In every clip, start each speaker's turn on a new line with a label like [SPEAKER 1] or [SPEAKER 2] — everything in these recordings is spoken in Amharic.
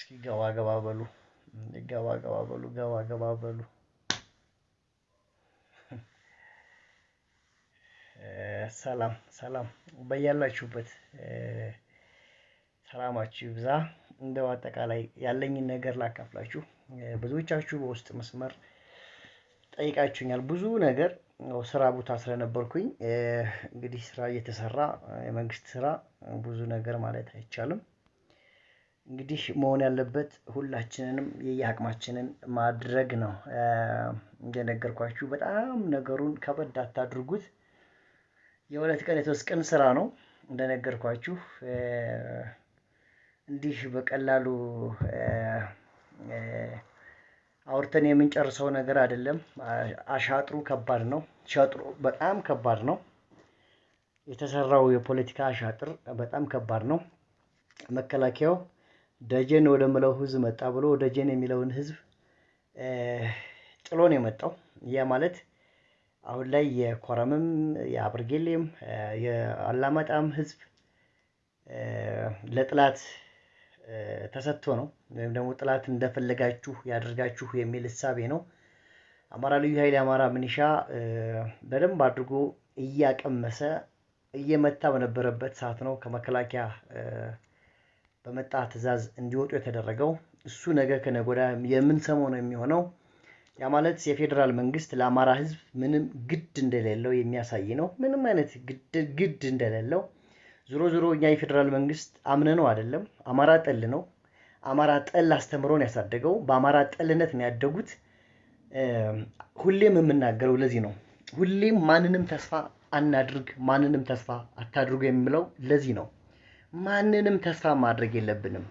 [SPEAKER 1] እስኪ ገባ ገባ በሉ ገባ ገባ በሉ ገባ ገባ በሉ። ሰላም ሰላም በያላችሁበት ሰላማችሁ ይብዛ። እንደው አጠቃላይ ያለኝን ነገር ላካፍላችሁ። ብዙዎቻችሁ በውስጥ መስመር ጠይቃችሁኛል። ብዙ ነገር ስራ ቦታ ስለነበርኩኝ እንግዲህ ስራ እየተሰራ የመንግስት ስራ ብዙ ነገር ማለት አይቻልም። እንግዲህ መሆን ያለበት ሁላችንንም የየአቅማችንን ማድረግ ነው። እንደነገርኳችሁ በጣም ነገሩን ከበድ አታድርጉት። የሁለት ቀን የሶስት ቀን ስራ ነው። እንደነገርኳችሁ እንዲህ በቀላሉ አውርተን የምንጨርሰው ነገር አይደለም። አሻጥሩ ከባድ ነው። ሸጥሩ በጣም ከባድ ነው። የተሰራው የፖለቲካ አሻጥር በጣም ከባድ ነው። መከላከያው ደጀን ወደ ምለው ህዝብ መጣ ብሎ ደጀን የሚለውን ህዝብ ጥሎ ነው የመጣው። ያ ማለት አሁን ላይ የኮረምም የአብርጌሌም የአላማጣም ህዝብ ለጥላት ተሰጥቶ ነው ወይም ደግሞ ጥላት እንደፈለጋችሁ ያደርጋችሁ የሚል እሳቤ ነው። አማራ ልዩ ኃይል የአማራ ምኒሻ በደንብ አድርጎ እያቀመሰ እየመታ በነበረበት ሰዓት ነው ከመከላከያ በመጣ ትዕዛዝ እንዲወጡ የተደረገው። እሱ ነገ ወዲያ የምንሰማው ነው የሚሆነው። ያ ማለት የፌዴራል መንግስት ለአማራ ህዝብ ምንም ግድ እንደሌለው የሚያሳይ ነው። ምንም አይነት ግድ እንደሌለው ዞሮ ዞሮ እኛ የፌዴራል መንግስት አምነነው አይደለም። አማራ ጠል ነው። አማራ ጠል አስተምሮን ያሳደገው በአማራ ጠልነት ነው ያደጉት። ሁሌም የምናገረው ለዚህ ነው። ሁሌም ማንንም ተስፋ አናድርግ፣ ማንንም ተስፋ አታድርጉ የምለው ለዚህ ነው። ማንንም ተስፋ ማድረግ የለብንም።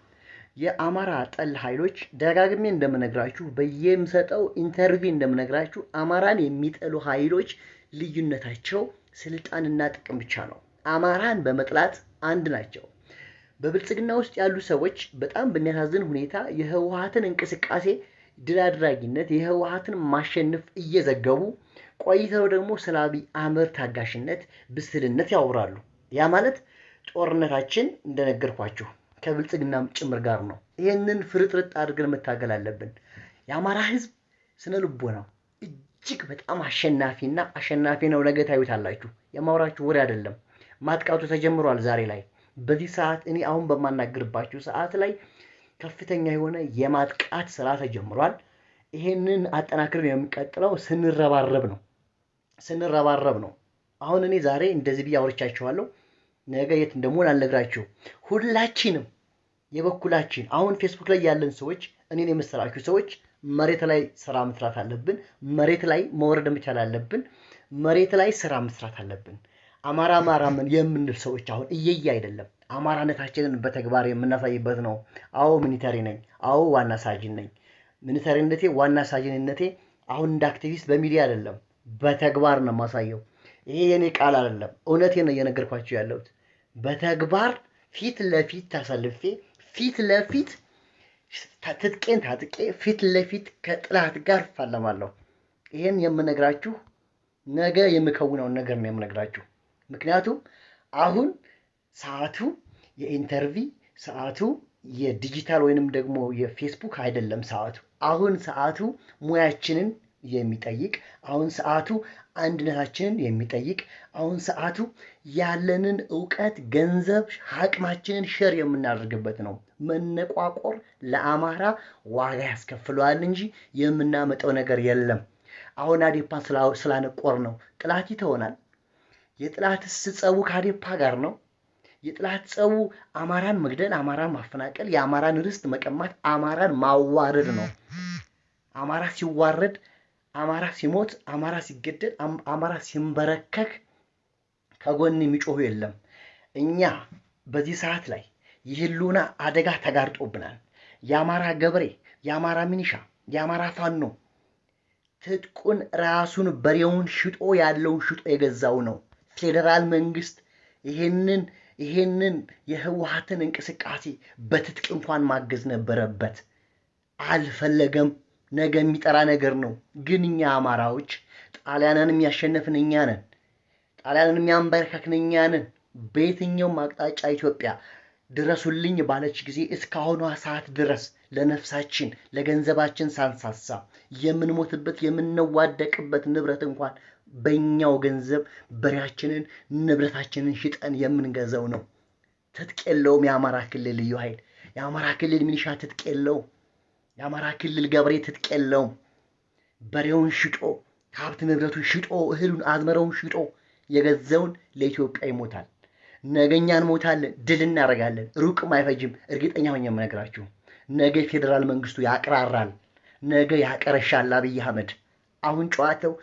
[SPEAKER 1] የአማራ ጠል ኃይሎች ደጋግሜ እንደምነግራችሁ በየምሰጠው interview እንደምነግራችሁ አማራን የሚጠሉ ኃይሎች ልዩነታቸው ስልጣንና ጥቅም ብቻ ነው። አማራን በመጥላት አንድ ናቸው። በብልጽግና ውስጥ ያሉ ሰዎች በጣም በሚያሳዝን ሁኔታ የህወሀትን እንቅስቃሴ ድል አድራጊነት፣ የህወሀትን ማሸነፍ እየዘገቡ ቆይተው ደግሞ ስለ አብይ አህመድ ታጋሽነት፣ ብስልነት ያወራሉ። ያ ማለት ጦርነታችን እንደነገርኳችሁ ከብልጽግናም ጭምር ጋር ነው። ይህንን ፍርጥርጥ አድርገን መታገል አለብን። የአማራ ህዝብ ስነ ልቦናው እጅግ በጣም አሸናፊና አሸናፊ ነው። ነገ ታዩታላችሁ። የማውራችሁ ወሬ አይደለም። ማጥቃቱ ተጀምሯል። ዛሬ ላይ በዚህ ሰዓት እኔ አሁን በማናገርባችሁ ሰዓት ላይ ከፍተኛ የሆነ የማጥቃት ስራ ተጀምሯል። ይሄንን አጠናክረን የምንቀጥለው ስንረባረብ ነው ስንረባረብ ነው። አሁን እኔ ዛሬ እንደዚህ ብዬ አውርቻችኋለሁ። ነገ የት እንደምሆን አልነግራችሁ። ሁላችንም የበኩላችን አሁን ፌስቡክ ላይ ያለን ሰዎች እኔን የመሰላችሁ ሰዎች መሬት ላይ ስራ መስራት አለብን። መሬት ላይ መውረድ መቻል አለብን። መሬት ላይ ስራ መስራት አለብን። አማራ አማራ ምን የምንል ሰዎች አሁን እየየ አይደለም አማራነታችንን በተግባር የምናሳይበት ነው። አዎ military ነኝ። አዎ ዋና ሳጅን ነኝ። military ነቴ ዋና ሳጅንነቴ አሁን እንደ አክቲቪስት በሚዲያ አይደለም፣ በተግባር ነው የማሳየው። ይሄ የኔ ቃል አይደለም፣ እውነቴ ነው እየነገርኳቸው ያለሁት። በተግባር ፊት ለፊት ተሰልፌ ፊት ለፊት ትጥቄን ታጥቄ ፊት ለፊት ከጥላት ጋር እፋለማለሁ። ይህን የምነግራችሁ ነገ የምከውነውን ነገር ነው የምነግራችሁ። ምክንያቱም አሁን ሰዓቱ የኢንተርቪ ሰዓቱ የዲጂታል ወይንም ደግሞ የፌስቡክ አይደለም። ሰዓቱ አሁን ሰዓቱ ሙያችንን የሚጠይቅ አሁን ሰዓቱ አንድነታችንን የሚጠይቅ አሁን ሰዓቱ ያለንን እውቀት፣ ገንዘብ፣ አቅማችንን share የምናደርግበት ነው። መነቋቆር ለአማራ ዋጋ ያስከፍለዋል እንጂ የምናመጣው ነገር የለም። አሁን አዴፓ ስላነቆር ነው ጥላት ይተሆናል። የጥላትስ ጸቡ ከአዴፓ ጋር ነው። የጥላት ጸቡ አማራን መግደል፣ አማራን ማፈናቀል፣ የአማራን ርስት መቀማት፣ አማራን ማዋረድ ነው። አማራ ሲዋረድ፣ አማራ ሲሞት፣ አማራ ሲገደል፣ አማራ ሲንበረከክ ከጎን የሚጮሁ የለም። እኛ በዚህ ሰዓት ላይ የህልውና አደጋ ተጋርጦብናል። የአማራ ገበሬ፣ የአማራ ሚኒሻ፣ የአማራ ፋኖ ትጥቁን ራሱን በሬውን ሽጦ ያለውን ሽጦ የገዛው ነው። ፌዴራል መንግስት ይሄንን ይሄንን የህወሀትን እንቅስቃሴ በትጥቅ እንኳን ማገዝ ነበረበት። አልፈለገም። ነገ የሚጠራ ነገር ነው። ግን እኛ አማራዎች ጣሊያንን የሚያሸነፍን እኛ ነን። ጣሊያንን የሚያንበረከክን እኛ ነን። በየትኛውም አቅጣጫ ኢትዮጵያ ድረሱልኝ ባለች ጊዜ እስካሁኗ ሰዓት ድረስ ለነፍሳችን ለገንዘባችን ሳንሳሳ የምንሞትበት የምንዋደቅበት ንብረት እንኳን በእኛው ገንዘብ በሬያችንን ንብረታችንን ሽጠን የምንገዛው ነው። ትጥቅ የለውም። የአማራ ክልል ልዩ ኃይል የአማራ ክልል ሚኒሻ ትጥቅ የለውም። የአማራ ክልል ገበሬ ትጥቅ የለውም። በሬውን ሽጦ ሀብት ንብረቱን ሽጦ እህሉን አዝመረውን ሽጦ የገዛውን ለኢትዮጵያ ይሞታል። ነገኛ እንሞታለን፣ ድል እናደርጋለን። ሩቅም አይፈጅም። እርግጠኛ ሆኜ የምነግራችሁ ነገ ፌዴራል መንግስቱ ያቅራራል። ነገ ያቀረሻል አብይ አህመድ። አሁን ጨዋታው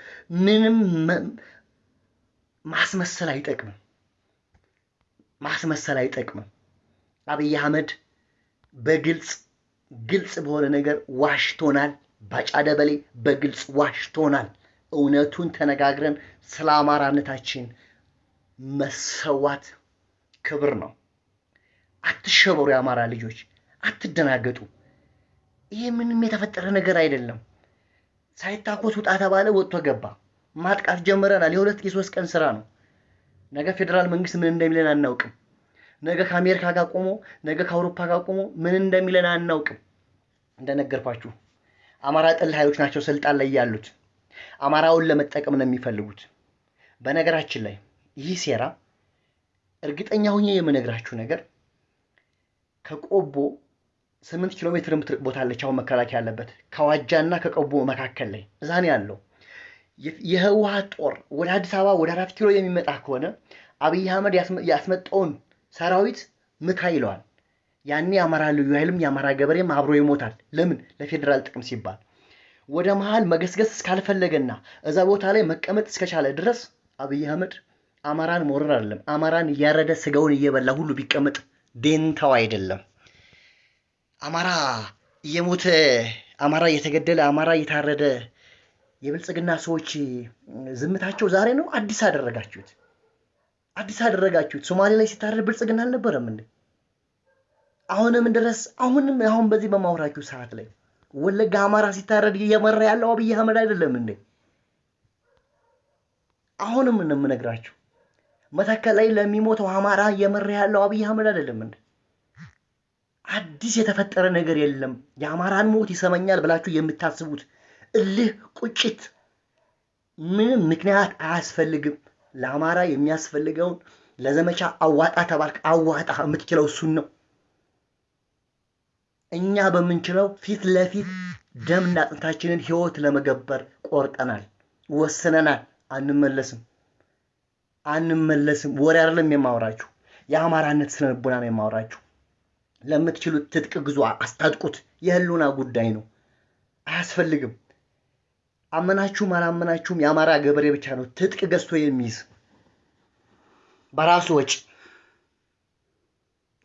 [SPEAKER 1] ምንም ማስመሰል አይጠቅምም። ማስመሰል አይጠቅምም። አብይ አህመድ በግልጽ ግልጽ በሆነ ነገር ዋሽቶናል። ባጫ ደበሌ በግልጽ ዋሽቶናል። እውነቱን ተነጋግረን ስለ አማራነታችን መሰዋት ክብር ነው። አትሸበሩ፣ የአማራ ልጆች አትደናገጡ። ይህ ምንም የተፈጠረ ነገር አይደለም። ሳይታኮስ ውጣ ተባለ፣ ወጥቶ ገባ። ማጥቃት ጀምረናል። የሁለት የሶስት ቀን ስራ ነው። ነገ ፌዴራል መንግስት ምን እንደሚለን አናውቅም። ነገ ከአሜሪካ ጋር ቆሞ ነገ ከአውሮፓ ጋር ቆሞ ምን እንደሚለን አናውቅም። እንደነገርኳችሁ አማራ ጠል ኃይሎች ናቸው ስልጣን ላይ ያሉት። አማራውን ለመጠቀም ነው የሚፈልጉት። በነገራችን ላይ ይህ ሴራ እርግጠኛ ሁኜ የምነግራችሁ ነገር ከቆቦ ስምንት ኪሎ ሜትር የምትርቅ ቦታ አለች። አሁን መከላከያ ያለበት ከዋጃና ከቆቦ መካከል ላይ እዛ ነው ያለው። የህወሓት ጦር ወደ አዲስ አበባ ወደ አራት ኪሎ የሚመጣ ከሆነ አብይ አህመድ ያስመጣውን ሰራዊት ምታ ይለዋል። ያኔ የአማራ ልዩ ኃይልም የአማራ ገበሬም አብሮ ይሞታል። ለምን? ለፌዴራል ጥቅም ሲባል። ወደ መሀል መገስገስ እስካልፈለገና እዛ ቦታ ላይ መቀመጥ እስከቻለ ድረስ አብይ አህመድ አማራን መውረር አይደለም አማራን እያረደ ስጋውን እየበላ ሁሉ ቢቀመጥ ዴንታው አይደለም። አማራ እየሞተ አማራ እየተገደለ አማራ እየታረደ የብልጽግና ሰዎች ዝምታቸው ዛሬ ነው። አዲስ አደረጋችሁት፣ አዲስ አደረጋችሁት። ሶማሌ ላይ ሲታረድ ብልጽግና አልነበረም እንዴ? አሁንም ድረስ አሁንም አሁን በዚህ በማውራችሁ ሰዓት ላይ ወለጋ አማራ ሲታረድ እየመራ ያለው አብይ አህመድ አይደለም እንዴ? አሁንም የምነግራችሁ መተከል ላይ ለሚሞተው አማራ እየመራ ያለው አብይ አህመድ አይደለም እንዴ? አዲስ የተፈጠረ ነገር የለም። የአማራን ሞት ይሰማኛል ብላችሁ የምታስቡት እልህ፣ ቁጭት ምንም ምክንያት አያስፈልግም። ለአማራ የሚያስፈልገውን ለዘመቻ አዋጣ ተባልክ፣ አዋጣ። የምትችለው እሱን ነው። እኛ በምንችለው ፊት ለፊት ደምና አጥንታችንን ህይወት ለመገበር ቆርጠናል፣ ወስነናል። አንመለስም፣ አንመለስም። ወሬ አይደለም የማወራችሁ፣ የአማራነት ስነ ልቦና ነው የማወራችሁ። ለምትችሉት ትጥቅ ግዙ፣ አስታጥቁት። የህሉና ጉዳይ ነው፣ አያስፈልግም። አመናችሁም አላመናችሁም የአማራ ገበሬ ብቻ ነው ትጥቅ ገዝቶ የሚይዝ በራሱ ወጪ።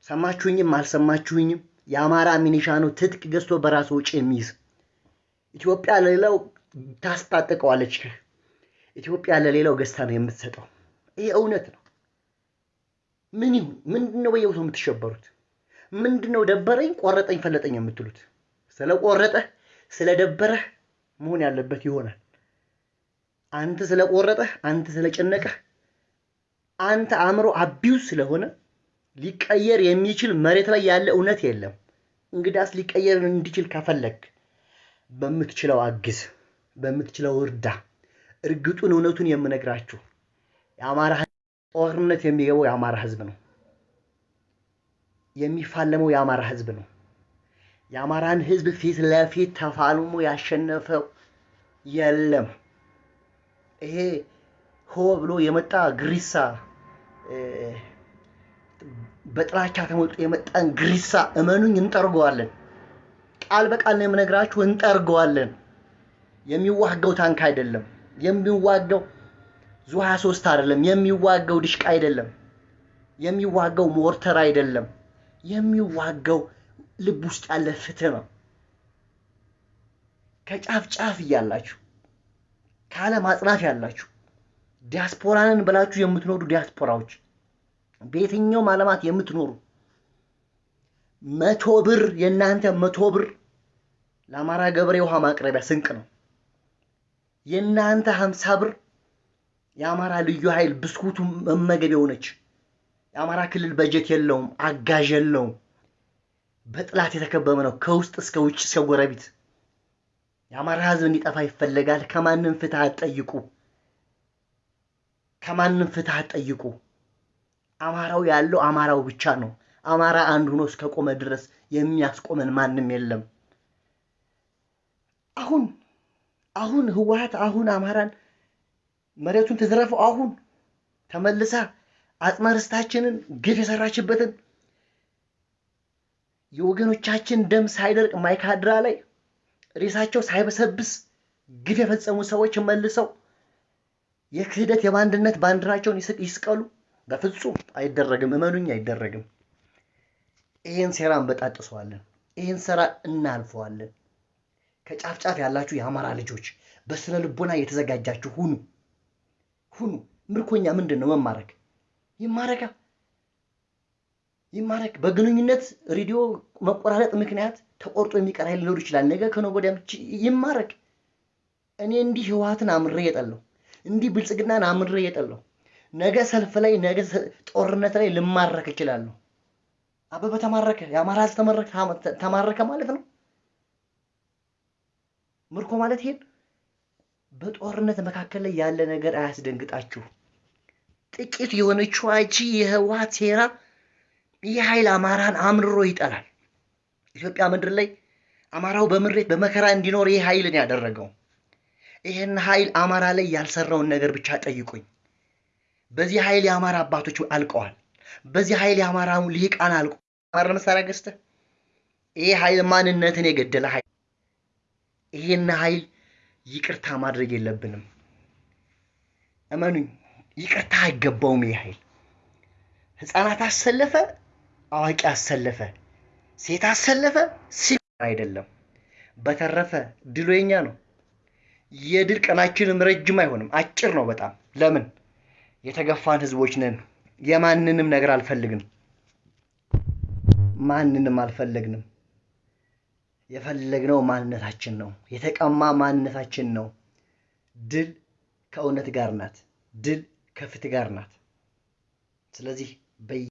[SPEAKER 1] ሰማችሁኝም አልሰማችሁኝም የአማራ ሚኒሻ ነው ትጥቅ ገዝቶ በራሱ ወጪ የሚይዝ። ኢትዮጵያ ለሌላው ታስታጥቀዋለች። ኢትዮጵያ ለሌላው ገዝታ ነው የምትሰጠው። ይህ እውነት ነው። ምን ይሁን ምንድን ነው በየቦታው የምትሸበሩት? ምንድን ነው ደበረኝ፣ ቆረጠኝ፣ ፈለጠኝ የምትሉት? ስለቆረጠህ ስለደበረህ መሆን ያለበት ይሆናል። አንተ ስለቆረጠህ፣ አንተ ስለጨነቀህ፣ አንተ አእምሮ አቢውስ ስለሆነ ሊቀየር የሚችል መሬት ላይ ያለ እውነት የለም። እንግዳስ ሊቀየር እንዲችል ከፈለግ በምትችለው አግዝ፣ በምትችለው እርዳ። እርግጡን እውነቱን የምነግራችሁ የአማራ ጦርነት የሚገባው የአማራ ህዝብ ነው። የሚፋለመው የአማራ ህዝብ ነው። የአማራን ህዝብ ፊት ለፊት ተፋልሞ ያሸነፈው የለም። ይሄ ሆ ብሎ የመጣ ግሪሳ በጥላቻ ተሞልጦ የመጣን ግሪሳ እመኑኝ እንጠርገዋለን። ቃል በቃል ነው የምነግራችሁ፣ እንጠርገዋለን። የሚዋጋው ታንክ አይደለም፣ የሚዋጋው ዙ 23 አይደለም፣ የሚዋጋው ድሽቃ አይደለም፣ የሚዋጋው ሞርተር አይደለም፣ የሚዋጋው ልብ ውስጥ ያለ ፍትህ ነው። ከጫፍ ጫፍ እያላችሁ ከዓለም አጽናፍ ያላችሁ ዲያስፖራንን ብላችሁ የምትኖሩ ዲያስፖራዎች በየትኛውም ዓለማት የምትኖሩ መቶ ብር የእናንተ መቶ ብር ለአማራ ገበሬ ውሃ ማቅረቢያ ስንቅ ነው። የእናንተ ሀምሳ ብር የአማራ ልዩ ኃይል ብስኩቱ መመገቢያው ነች። የአማራ ክልል በጀት የለውም፣ አጋዥ የለውም። በጥላት የተከበበ ነው፣ ከውስጥ እስከ ውጭ እስከ ጎረቤት። የአማራ ህዝብ እንዲጠፋ ይፈለጋል። ከማንም ፍትህ አትጠይቁ፣ ከማንም ፍትህ አትጠይቁ። አማራው ያለው አማራው ብቻ ነው። አማራ አንድ ሆኖ እስከ ቆመ ድረስ የሚያስቆመን ማንም የለም። አሁን አሁን ህወሓት አሁን አማራን መሬቱን ትዝረፈው አሁን ተመልሳ አጽመ ርስታችንን ግፍ የሰራችበትን የወገኖቻችን ደም ሳይደርቅ ማይካድራ ላይ ሬሳቸው ሳይበሰብስ ግፍ የፈጸሙ ሰዎች መልሰው የክህደት የባንድነት ባንዲራቸውን ይስቀሉ። በፍጹም አይደረግም። እመኑኝ፣ አይደረግም። ይህን ሴራ እንበጣጥሰዋለን። ይህን ስራ እናልፈዋለን። ከጫፍ ጫፍ ያላችሁ የአማራ ልጆች በስነ ልቦና የተዘጋጃችሁ ሁኑ ሁኑ። ምርኮኛ ምንድን ነው? መማረክ ይማረካ ይማረክ። በግንኙነት ሬዲዮ መቆራረጥ ምክንያት ተቆርጦ የሚቀር ኃይል ሊኖር ይችላል። ነገ ከነገ ወዲያ ይማረክ። እኔ እንዲህ ህወሓትን አምሬ የጠለው እንዲህ ብልጽግናን አምሬ የጠለው ነገ ሰልፍ ላይ ነገ ጦርነት ላይ ልማረክ እችላለሁ። አበበ ተማረከ፣ የአማራ ህዝብ ተማረከ ማለት ነው። ምርኮ ማለት ይሄን በጦርነት መካከል ላይ ያለ ነገር አያስደንግጣችሁ። ጥቂት የሆነችው አቺ የህወሓት ሴራ ይህ ኃይል አማራን አምርሮ ይጠላል። ኢትዮጵያ ምድር ላይ አማራው በምሬት በመከራ እንዲኖር ይህ ኃይልን ያደረገው ይህን ኃይል አማራ ላይ ያልሰራውን ነገር ብቻ ጠይቁኝ። በዚህ ኃይል የአማራ አባቶች አልቀዋል። በዚህ ኃይል የአማራ ልሂቃን አልቀዋል። አማራ መሳሪያ ገዝተህ ይህ ኃይል ማንነትን የገደለ ኃይል ይህን ኃይል ይቅርታ ማድረግ የለብንም። እመኑኝ፣ ይቅርታ አይገባውም። ይህ ኃይል ህፃናት አሰለፈ፣ አዋቂ አሰለፈ፣ ሴት አሰለፈ፣ ሲ አይደለም። በተረፈ ድሉ የኛ ነው። የድል ቀናችንም ረጅም አይሆንም፣ አጭር ነው በጣም። ለምን የተገፋን ህዝቦች ነን። የማንንም ነገር አልፈልግንም፣ ማንንም አልፈለግንም። የፈለግነው ማንነታችን ነው። የተቀማ ማንነታችን ነው። ድል ከእውነት ጋር ናት። ድል ከፍትህ ጋር ናት። ስለዚህ በየ